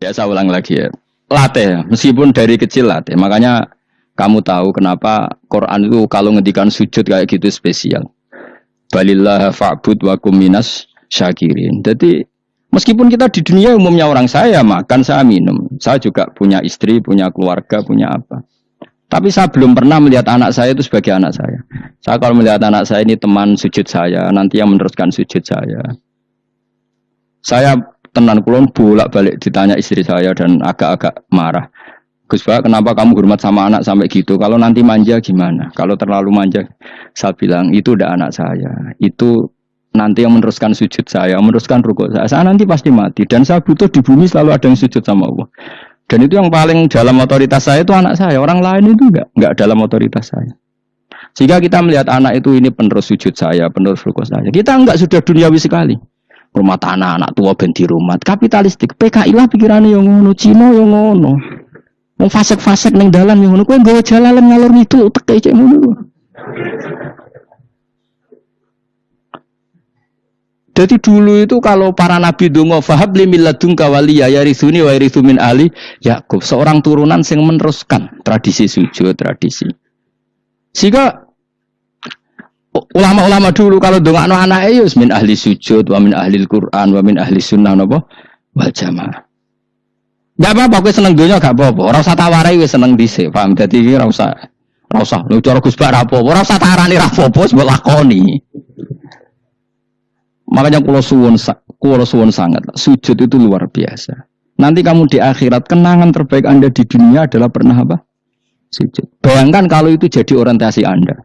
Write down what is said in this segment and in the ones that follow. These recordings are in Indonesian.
Ya saya ulang lagi ya. Latih, meskipun dari kecil latih. Makanya kamu tahu kenapa Quran itu kalau ngedikan sujud kayak gitu spesial. Balillah fa'bud wa kuminas syakirin. Jadi meskipun kita di dunia umumnya orang saya makan, saya minum. Saya juga punya istri, punya keluarga, punya apa. Tapi saya belum pernah melihat anak saya itu sebagai anak saya. Saya kalau melihat anak saya ini teman sujud saya, nanti yang meneruskan sujud saya. Saya tenan kulon bolak balik ditanya istri saya dan agak-agak marah. Gus Pak, kenapa kamu hormat sama anak sampai gitu? Kalau nanti manja gimana? Kalau terlalu manja, saya bilang itu udah anak saya. Itu nanti yang meneruskan sujud saya, meneruskan rukuk saya. Saya nanti pasti mati dan saya butuh di bumi selalu ada yang sujud sama Allah. Dan itu yang paling dalam otoritas saya itu anak saya. Orang lain itu enggak, enggak dalam otoritas saya. Sehingga kita melihat anak itu ini penerus sujud saya, penerus rukuk saya. Kita enggak sudah duniawi sekali. Rumah tanah, anak tua benti rumah. Kapitalistik. PKI lah pikirannya yang ngono, Cina yang ngono. Mau fasek-fasek neng dalan yang ngono. Kue gak jalan ngalor itu, teke cek ngono. Jadi dulu itu kalau para nabi dungo fahab li milladun kawaliya ya risuni wa min ali Yakub seorang turunan yang meneruskan tradisi sujud tradisi. Sehingga ulama-ulama dulu kalau dongak no anak ayus min ahli sujud wa min ahli Quran wa min ahli sunnah nopo wal jamaah. Gak apa-apa, gue seneng dunia gak apa-apa. Orang usah tawarai gue seneng dhisik, paham? Jadi ora usah ora usah lu cara Gus Bak rapopo, ora usah tarani rapopo sebab lakoni. Makanya kalau suwon, kalau suwon sangat, sujud itu luar biasa. Nanti kamu di akhirat, kenangan terbaik Anda di dunia adalah pernah apa? Sujud. Bayangkan kalau itu jadi orientasi Anda.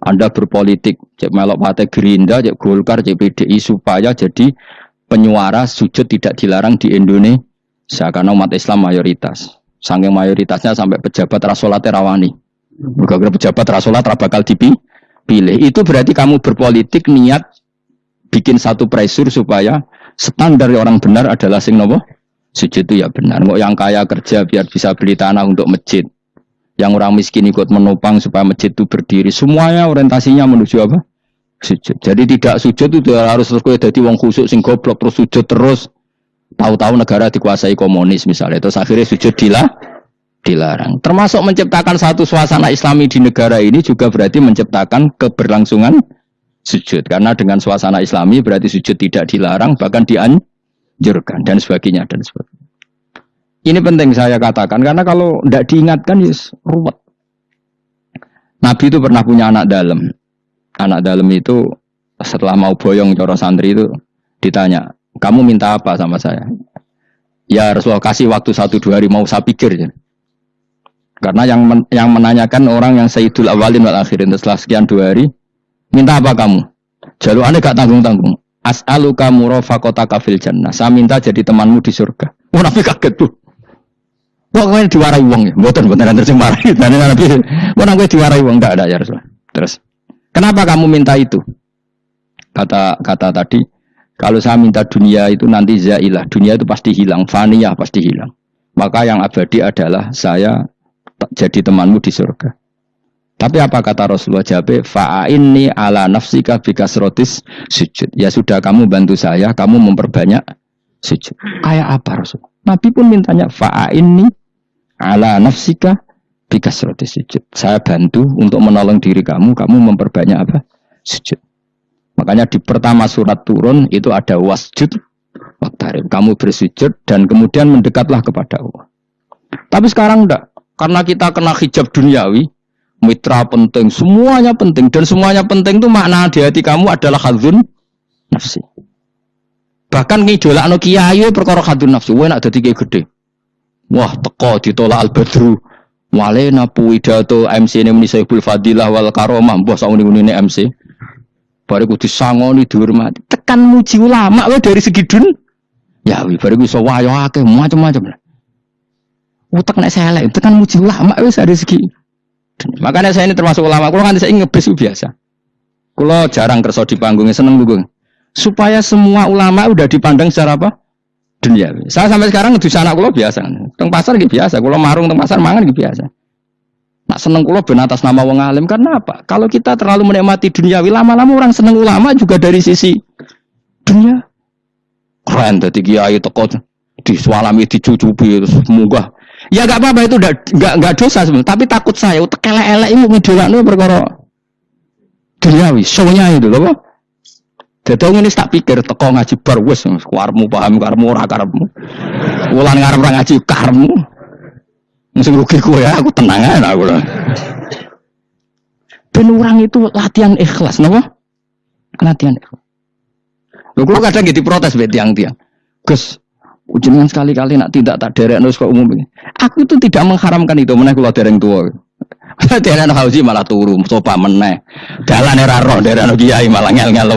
Anda berpolitik, cek melok partai Gerinda, cek Golkar, cek PDI, supaya jadi penyuara sujud tidak dilarang di Indonesia. Karena umat Islam mayoritas. Sangking mayoritasnya sampai pejabat rasolat rawani. Gara-gara pejabat rasolat bakal dipilih. Itu berarti kamu berpolitik niat bikin satu pressure supaya standar orang benar adalah sing nopo sujud itu ya benar. Nggak yang kaya kerja biar bisa beli tanah untuk masjid. Yang orang miskin ikut menopang supaya masjid itu berdiri. Semuanya orientasinya menuju apa? Sujud. Jadi tidak sujud itu harus terus jadi wong khusuk sing goblok terus sujud terus. Tahu-tahu negara dikuasai komunis misalnya. Terus akhirnya sujud dilah dilarang. Termasuk menciptakan satu suasana islami di negara ini juga berarti menciptakan keberlangsungan sujud karena dengan suasana islami berarti sujud tidak dilarang bahkan dianjurkan dan sebagainya dan sebagainya ini penting saya katakan karena kalau tidak diingatkan yes, ruwet Nabi itu pernah punya anak dalam anak dalam itu setelah mau boyong coro santri itu ditanya kamu minta apa sama saya ya Rasulullah kasih waktu satu dua hari mau saya pikir ya. karena yang men yang menanyakan orang yang Sayyidul Awalin wal Akhirin setelah sekian dua hari Minta apa kamu? Jalur aneh gak tanggung-tanggung. As'alu kamu kota kafil jannah. Saya minta jadi temanmu di surga. Oh, Nabi kaget tuh. Wah, kau diwarai uang ya? Bukan, bukan nanti sing marah. Nanti Nabi, wah, kau diwarai uang enggak ada ya Rasulullah. Terus, kenapa kamu minta itu? Kata kata tadi, kalau saya minta dunia itu nanti zailah. Dunia itu pasti hilang, faniyah pasti hilang. Maka yang abadi adalah saya jadi temanmu di surga. Tapi apa kata Rasulullah Jabe? Fa'inni ala nafsika bikasrotis sujud. Ya sudah kamu bantu saya, kamu memperbanyak sujud. Kayak apa Rasul? Nabi pun mintanya fa'inni ala nafsika bikasrotis sujud. Saya bantu untuk menolong diri kamu, kamu memperbanyak apa? Sujud. Makanya di pertama surat turun itu ada wasjud waktarib. Kamu bersujud dan kemudian mendekatlah kepada Allah. Tapi sekarang enggak. Karena kita kena hijab duniawi, mitra penting, semuanya penting dan semuanya penting itu makna di hati kamu adalah hadun nafsi. Bahkan ngidolak no kiai perkara hadun nafsi, wah nak jadi gede. Wah teko ditolak al badru. Wale napu pidato MC ini muni Sayyidul Fadilah wal Karomah, mbah sauni ini MC. Baru ku disangoni dihormati. Tekan muji ulama wae dari segi dun. Ya wi baru ku iso wayo akeh macam-macam. Utek nek selek, tekan muji ulama wis dari segi Makanya saya ini termasuk ulama. Kalau kan saya ngebis biasa. Kalau jarang kerso di panggungnya seneng gue. Supaya semua ulama udah dipandang secara apa? Dunia. Saya sampai sekarang ngedus anak kulo biasa. Teng pasar gitu biasa. Kalau marung teng pasar mangan gitu biasa. Nak seneng kulo ben atas nama wong alim karena apa? Kalau kita terlalu menikmati dunia, lama-lama orang seneng ulama juga dari sisi dunia. Keren tadi kiai teko Disualami, dicucupi, terus munggah. Ya gak apa-apa itu gak, gak, dosa sebenarnya. Tapi takut saya, kelek-elek itu ngedolakno perkara duniawi, soalnya itu loh. Jadi ini tak pikir teko ngaji bar karmu paham karmu ora karmu. Wulan ngarep ngaji karmu. Mesti rugi gue ya, aku tenang aja aku. Ben orang itu latihan ikhlas, napa? Latihan ikhlas. Lho kula kadang gitu protes be tiang-tiang. Gus, ujian sekali-kali nak tidak tak derek nus kok umum ini. Aku itu tidak mengharamkan itu, mana kalau dereng tua. Derek hausi malah turu, sopa meneh. Dalan era roh, derek kiai malah ngel-ngel.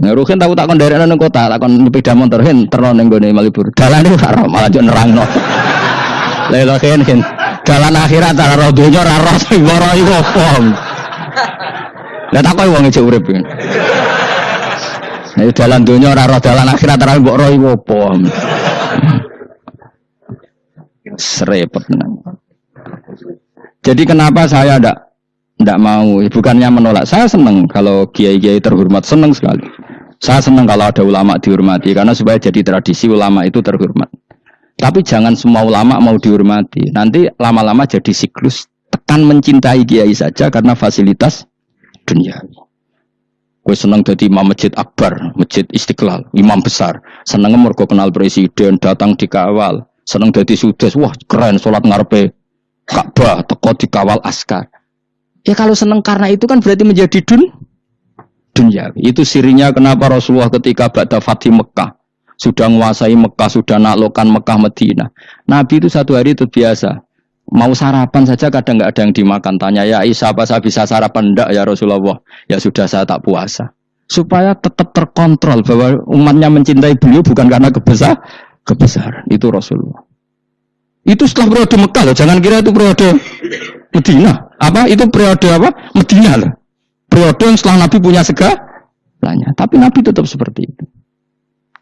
Nah, Ruhin tahu tak derek nang kota, tak kon sepeda motor hen terus ning gone Malibur. Dalan itu karo malah yo nerangno. Lelo hen hen. Dalan akhirat ora roh donya ora roh sing ora iku apa. Lah tak koyo wong ijo urip. Nah, dalan donya ora roh dalan akhirat ora mbok roh iku apa. Serepet Jadi kenapa saya tidak tidak mau? Bukannya menolak. Saya senang kalau kiai-kiai terhormat, senang sekali. Saya senang kalau ada ulama dihormati karena supaya jadi tradisi ulama itu terhormat. Tapi jangan semua ulama mau dihormati. Nanti lama-lama jadi siklus tekan mencintai kiai saja karena fasilitas dunia. Gue seneng jadi imam masjid akbar, masjid istiqlal, imam besar. Seneng mergo kenal presiden, datang dikawal, seneng jadi sudes wah keren sholat ngarepe Ka'bah teko dikawal askar ya kalau seneng karena itu kan berarti menjadi dun dunia itu sirinya kenapa Rasulullah ketika Ba'da Fatih Mekah sudah menguasai Mekah sudah naklukan Mekah Medina Nabi itu satu hari itu biasa mau sarapan saja kadang nggak ada yang dimakan tanya ya Isa apa saya bisa sarapan enggak ya Rasulullah ya sudah saya tak puasa supaya tetap terkontrol bahwa umatnya mencintai beliau bukan karena kebesar kebesaran. Itu Rasulullah. Itu setelah periode Mekah loh. Jangan kira itu periode Medina. Apa? Itu periode apa? Medina loh. Periode yang setelah Nabi punya segalanya. Tapi Nabi tetap seperti itu.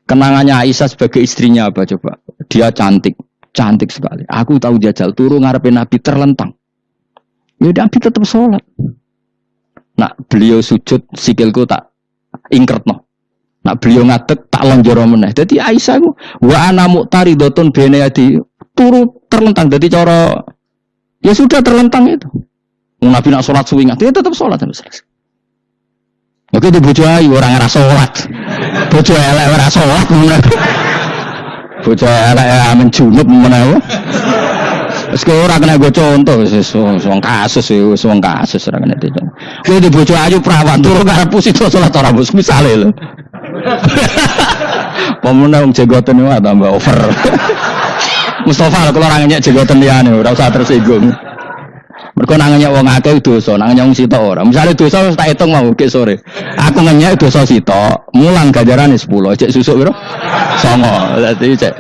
Kenangannya Aisyah sebagai istrinya apa coba? Dia cantik. Cantik sekali. Aku tahu jajal turun ngarepin Nabi terlentang. Ya Nabi tetap sholat. Nah beliau sujud sikilku tak ingkert no. Nak beliau ngadeg tak lonjoro meneh. Jadi Aisyah ku wa ana muqtaridotun bene adi turu terlentang. Jadi cara ya sudah terlentang itu. Nabi nak sholat suwi dia tetap sholat selesai. Oke di bojo ayu orang ngerasa sholat. Bojo elek ora sholat. Bojo elek amen junub menawa. Wis kowe ora kena gue contoh wong kasus wong kasus ora kena itu. Kowe di bojo ayu perawan turu karepmu sida salat ora bos misale. Pemenang wong jegoten wae tambah over. Mustafa kalau orang nyek jegoten liyane ora usah tersinggung. Mergo nangenya wong akeh dosa, nangenya wong sitok ora. Misale dosa tak hitung mau ke sore. Aku ngenyek dosa sitok, mulang ganjarane 10, cek susuk piro? 9. Dadi cek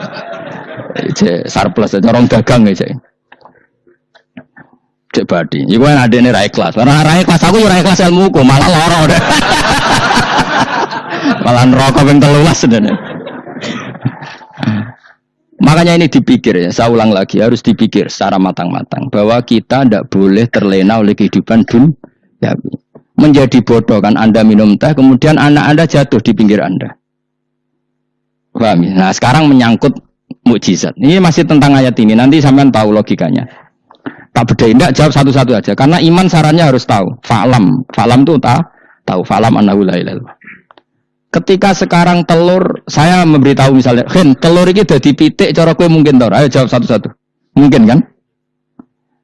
cek surplus, orang dagang ya cek cek badi. Iku kan adene ra ikhlas. Ora ra ikhlas aku ora ikhlas ilmuku, malah lara malah neraka ping 13 sebenarnya. Makanya ini dipikir ya, saya ulang lagi harus dipikir secara matang-matang bahwa kita tidak boleh terlena oleh kehidupan dunia. Menjadi bodoh kan Anda minum teh, kemudian anak Anda jatuh di pinggir Anda. Paham ya? Nah sekarang menyangkut mukjizat. Ini masih tentang ayat ini, nanti sampean tahu logikanya. Tak beda tidak jawab satu-satu aja. Karena iman sarannya harus tahu. Falam, falam itu tak tahu. Falam anahu la Ketika sekarang telur, saya memberitahu misalnya, Hen, telur ini udah dipitik, cara kue mungkin tau. Ayo jawab satu-satu. Mungkin kan?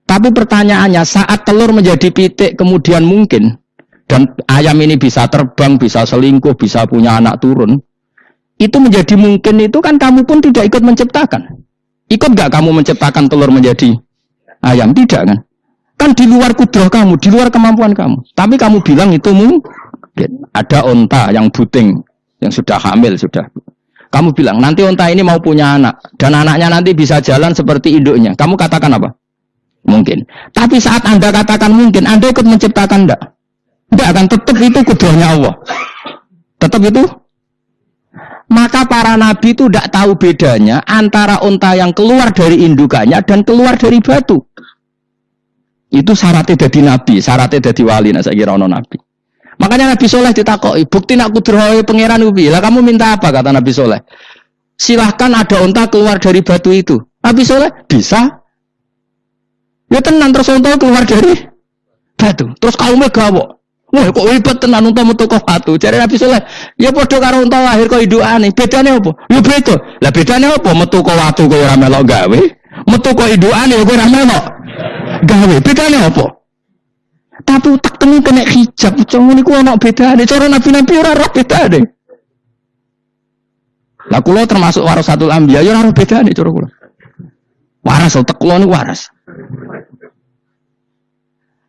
Tapi pertanyaannya, saat telur menjadi pitik kemudian mungkin, dan ayam ini bisa terbang, bisa selingkuh, bisa punya anak turun, itu menjadi mungkin itu kan kamu pun tidak ikut menciptakan. Ikut gak kamu menciptakan telur menjadi ayam tidak kan? Kan di luar kudroh kamu, di luar kemampuan kamu. Tapi kamu bilang itu mungkin. Ada onta yang buting, yang sudah hamil sudah. Kamu bilang nanti onta ini mau punya anak dan anaknya nanti bisa jalan seperti induknya. Kamu katakan apa? Mungkin. Tapi saat anda katakan mungkin, anda ikut menciptakan enggak? Enggak akan tetap itu kudrohnya Allah. Tetap itu maka para nabi itu tidak tahu bedanya antara unta yang keluar dari indukannya dan keluar dari batu. Itu syaratnya jadi nabi, syaratnya jadi wali, nah saya kira nabi. Makanya Nabi Soleh ditakoi, bukti nak kudrohe pangeran ubi. Lah kamu minta apa kata Nabi Soleh? Silahkan ada unta keluar dari batu itu. Nabi Soleh bisa. Ya tenang terus unta keluar dari batu. Terus kaumnya gawok. Wah kok ribet tenan unta metu kok batu. Jadi Nabi Soleh, ya padha karo unta lahir kok idukane. Bedane apa? Ya beda. Lah bedane apa? Metu kok watu kok ora melok gawe. Metu kok idukane kok ora melok gawe. Bedane apa? Tapi utak teni kena hijab. Cuma niku ana bedane. Cara nabi-nabi ora ora bedane. Lah kula termasuk warasatul anbiya ya ora bedane cara kula. Waras utek kula niku waras.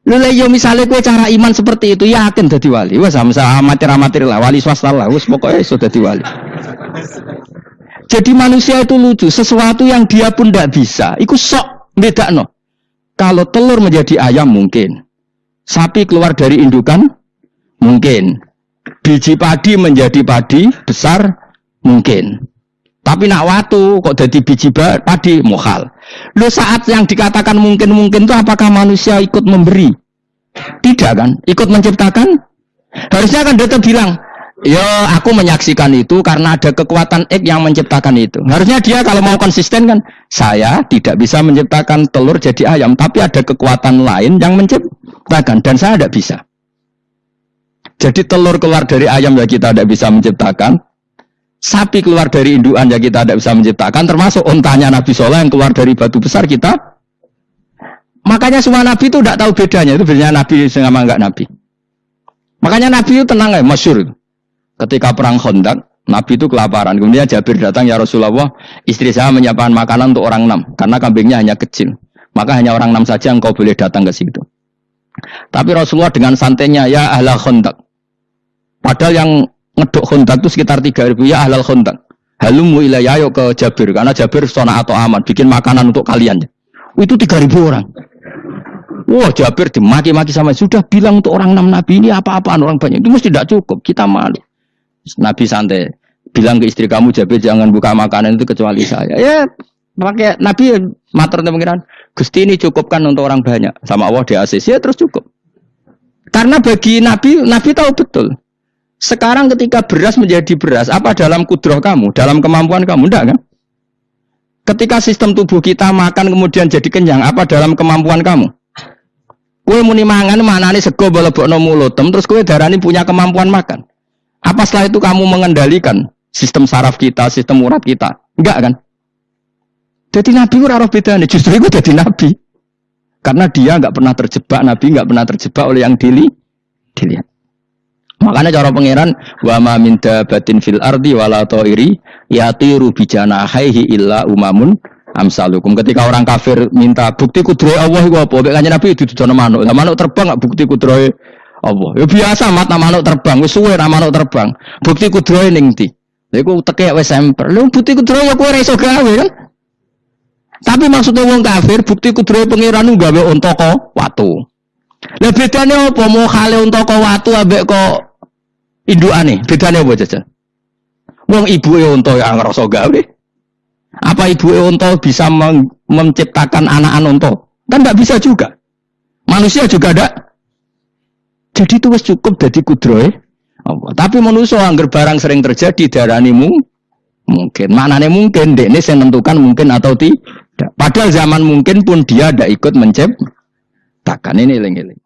Lha yo misalnya kue cara iman seperti itu yakin jadi wali. Wah sama sama amatir amatir lah wali swasta lah. Wes pokoknya sudah jadi wali. Jadi manusia itu lucu. Sesuatu yang dia pun tidak bisa. Iku sok beda no. Kalau telur menjadi ayam mungkin. Sapi keluar dari indukan mungkin. Biji padi menjadi padi besar mungkin. Tapi nak watu kok jadi biji padi mohal. Lu saat yang dikatakan mungkin-mungkin itu apakah manusia ikut memberi? Tidak kan? Ikut menciptakan? Harusnya kan dia bilang, ya aku menyaksikan itu karena ada kekuatan X yang menciptakan itu. Harusnya dia kalau mau konsisten kan, saya tidak bisa menciptakan telur jadi ayam, tapi ada kekuatan lain yang menciptakan dan saya tidak bisa. Jadi telur keluar dari ayam ya kita tidak bisa menciptakan, sapi keluar dari induan ya kita tidak bisa menciptakan. Termasuk ontanya Nabi Soleh yang keluar dari batu besar kita. Makanya semua Nabi itu tidak tahu bedanya. Itu bedanya Nabi sama enggak Nabi. Makanya Nabi itu tenang ya masyur ketika perang Khandaq Nabi itu kelaparan. Kemudian Jabir datang ya Rasulullah istri saya menyiapkan makanan untuk orang enam karena kambingnya hanya kecil. Maka hanya orang enam saja yang kau boleh datang ke situ. Tapi Rasulullah dengan santainya ya ahla Khandaq padahal yang ngedok kontak itu sekitar 3000 ya halal kontak halumu ilayah ayo ke Jabir. Karena Jabir sona atau aman bikin makanan untuk kalian. Itu 3000 orang. Wah Jabir dimaki-maki sama sudah bilang untuk orang enam nabi ini apa-apaan orang banyak. Itu mesti tidak cukup kita malu Nabi santai. Bilang ke istri kamu Jabir jangan buka makanan itu kecuali saya. Ya pakai Nabi mater pengiran Gusti ini cukupkan untuk orang banyak. Sama Allah di ACC ya terus cukup. Karena bagi Nabi Nabi tahu betul. Sekarang ketika beras menjadi beras, apa dalam kudroh kamu, dalam kemampuan kamu? Enggak kan? Ketika sistem tubuh kita makan kemudian jadi kenyang, apa dalam kemampuan kamu? Kue muni mangan mana nih sego balebokno mulotem, terus kue darah ini punya kemampuan makan. Apa setelah itu kamu mengendalikan sistem saraf kita, sistem urat kita? Enggak kan? Jadi Nabi ora roh beda nih, justru itu jadi Nabi. Karena dia nggak pernah terjebak, Nabi nggak pernah terjebak oleh yang dili, dilihat. Makanya cara pangeran wa ma min dabatin fil ardi wala ta'iri yatiru bijana haihi illa umamun amsalukum. Ketika orang kafir minta bukti kudrohe Allah iku apa? Kanjeng Nabi didudono manuk. Lah manuk terbang gak bukti kudrohe Allah. Ya biasa mata manuk terbang, wis suwe ra manuk terbang. Bukti kudrohe ning ndi? Lha iku teke wis semper. Lha bukti kudrohe ya kowe ora iso gawe kan? Tapi maksudnya wong kafir bukti kudrohe pangeran gawe unta kok watu. Lah bedane apa mau kale untuk kok watu ambek kok indukane? Bedane apa jajan? Wong ibu e unta ya ngerasa gawe. Apa ibu e unta bisa menciptakan anak-anak unta? Kan tidak bisa juga. Manusia juga ada. Jadi itu cukup jadi kudroy. Tapi manusia angger barang sering terjadi darani mungkin. Maknanya mungkin, ini saya tentukan mungkin atau tidak. Padahal zaman mungkin pun dia tidak ikut menciptakan. Ini eling-eling.